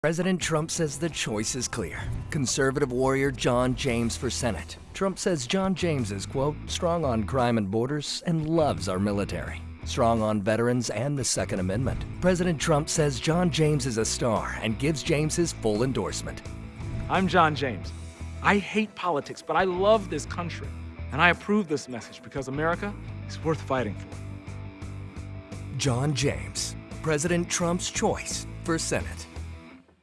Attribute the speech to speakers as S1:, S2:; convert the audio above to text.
S1: President Trump says the choice is clear. Conservative warrior John James for Senate. Trump says John James is, quote, strong on crime and borders and loves our military. Strong on veterans and the Second Amendment. President Trump says John James is a star and gives James his full endorsement.
S2: I'm John James. I hate politics, but I love this country. And I approve this message because America is worth fighting for.
S1: John James, President Trump's choice for Senate.